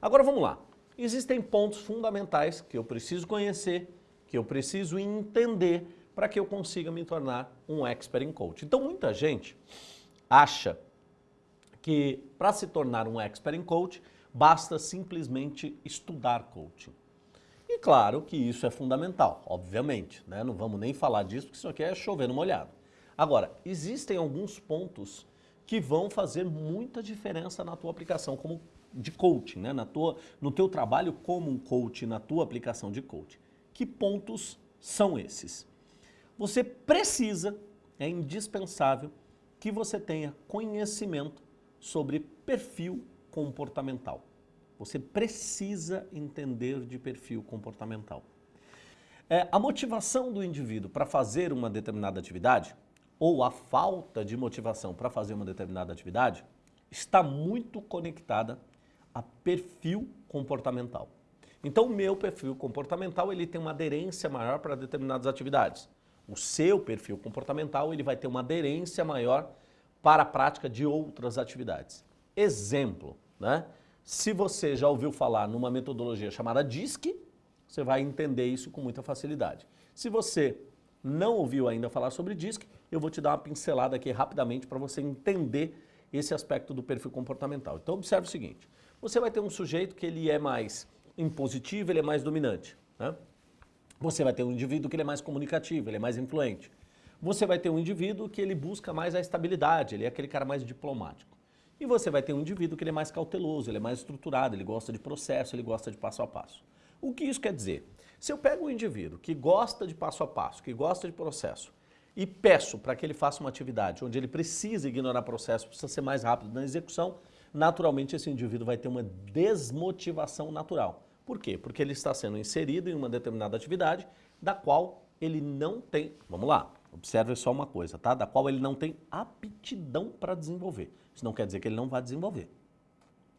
Agora vamos lá. Existem pontos fundamentais que eu preciso conhecer, que eu preciso entender para que eu consiga me tornar um expert em coach. Então muita gente acha que para se tornar um expert em coach, basta simplesmente estudar coaching. E claro que isso é fundamental, obviamente, né? não vamos nem falar disso porque isso aqui é chover no molhado. Agora, existem alguns pontos que vão fazer muita diferença na tua aplicação como de coaching, né? na tua, no teu trabalho como um coach, na tua aplicação de coaching. Que pontos são esses? Você precisa, é indispensável, que você tenha conhecimento sobre perfil comportamental. Você precisa entender de perfil comportamental. É, a motivação do indivíduo para fazer uma determinada atividade, ou a falta de motivação para fazer uma determinada atividade, está muito conectada a perfil comportamental. Então, o meu perfil comportamental ele tem uma aderência maior para determinadas atividades. O seu perfil comportamental ele vai ter uma aderência maior para a prática de outras atividades. Exemplo, né? se você já ouviu falar numa metodologia chamada DISC, você vai entender isso com muita facilidade. Se você não ouviu ainda falar sobre DISC, eu vou te dar uma pincelada aqui rapidamente para você entender esse aspecto do perfil comportamental. Então observe o seguinte, você vai ter um sujeito que ele é mais impositivo, ele é mais dominante. Né? Você vai ter um indivíduo que ele é mais comunicativo, ele é mais influente. Você vai ter um indivíduo que ele busca mais a estabilidade, ele é aquele cara mais diplomático. E você vai ter um indivíduo que ele é mais cauteloso, ele é mais estruturado, ele gosta de processo, ele gosta de passo a passo. O que isso quer dizer? Se eu pego um indivíduo que gosta de passo a passo, que gosta de processo, e peço para que ele faça uma atividade onde ele precisa ignorar processo, precisa ser mais rápido na execução, naturalmente esse indivíduo vai ter uma desmotivação natural. Por quê? Porque ele está sendo inserido em uma determinada atividade da qual ele não tem, vamos lá, Observe só uma coisa, tá? Da qual ele não tem aptidão para desenvolver. Isso não quer dizer que ele não vai desenvolver.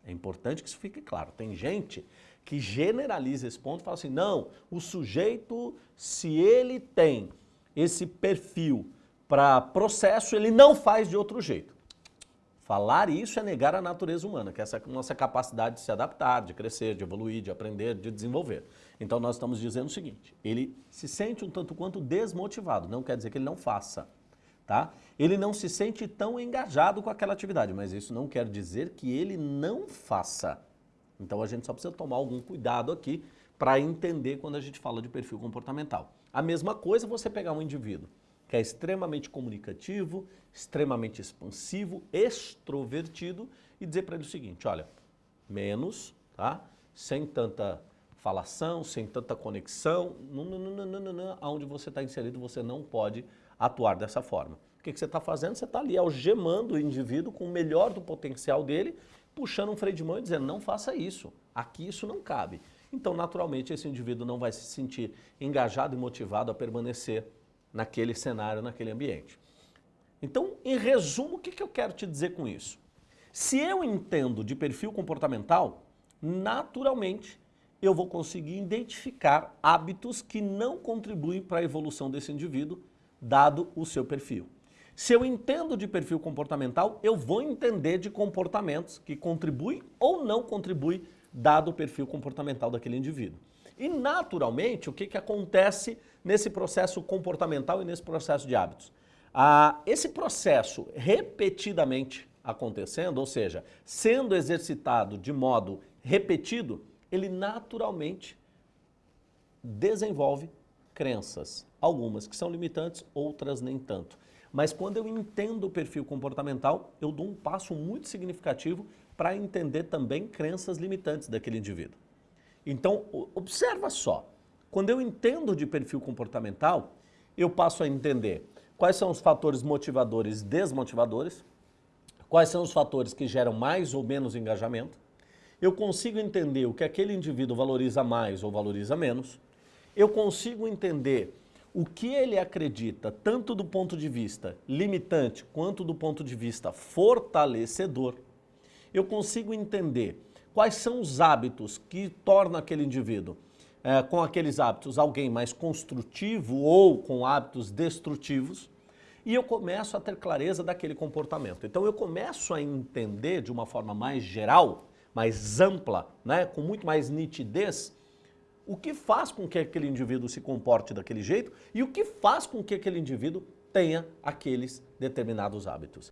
É importante que isso fique claro. Tem gente que generaliza esse ponto e fala assim, não, o sujeito, se ele tem esse perfil para processo, ele não faz de outro jeito. Falar isso é negar a natureza humana, que é essa nossa capacidade de se adaptar, de crescer, de evoluir, de aprender, de desenvolver. Então nós estamos dizendo o seguinte, ele se sente um tanto quanto desmotivado, não quer dizer que ele não faça. Tá? Ele não se sente tão engajado com aquela atividade, mas isso não quer dizer que ele não faça. Então a gente só precisa tomar algum cuidado aqui para entender quando a gente fala de perfil comportamental. A mesma coisa você pegar um indivíduo que é extremamente comunicativo, extremamente expansivo, extrovertido e dizer para ele o seguinte, olha, menos, tá? sem tanta falação, sem tanta conexão, onde você está inserido você não pode atuar dessa forma. O que, que você está fazendo? Você está ali algemando o indivíduo com o melhor do potencial dele, puxando um freio de mão e dizendo, não faça isso, aqui isso não cabe. Então, naturalmente, esse indivíduo não vai se sentir engajado e motivado a permanecer naquele cenário, naquele ambiente. Então, em resumo, o que, eu quero te dizer com isso? Se eu entendo de perfil comportamental, naturalmente eu vou conseguir identificar hábitos que não contribuem para a evolução desse indivíduo, dado o seu perfil. Se eu entendo de perfil comportamental, eu vou entender de comportamentos que contribuem ou não contribuem, dado o perfil comportamental daquele indivíduo. E naturalmente, o que, que acontece nesse processo comportamental e nesse processo de hábitos? Ah, esse processo repetidamente acontecendo, ou seja, sendo exercitado de modo repetido, ele naturalmente desenvolve crenças, algumas que são limitantes, outras nem tanto. Mas quando eu entendo o perfil comportamental, eu dou um passo muito significativo para entender também crenças limitantes daquele indivíduo. Então, observa só, quando eu entendo de perfil comportamental, eu passo a entender quais são os fatores motivadores e desmotivadores, quais são os fatores que geram mais ou menos engajamento, eu consigo entender o que aquele indivíduo valoriza mais ou valoriza menos, eu consigo entender o que ele acredita, tanto do ponto de vista limitante quanto do ponto de vista fortalecedor, eu consigo entender quais são os hábitos que tornam aquele indivíduo, é, com aqueles hábitos, alguém mais construtivo ou com hábitos destrutivos, e eu começo a ter clareza daquele comportamento. Então eu começo a entender de uma forma mais geral, mais ampla, né, com muito mais nitidez, o que faz com que aquele indivíduo se comporte daquele jeito e o que faz com que aquele indivíduo tenha aqueles determinados hábitos.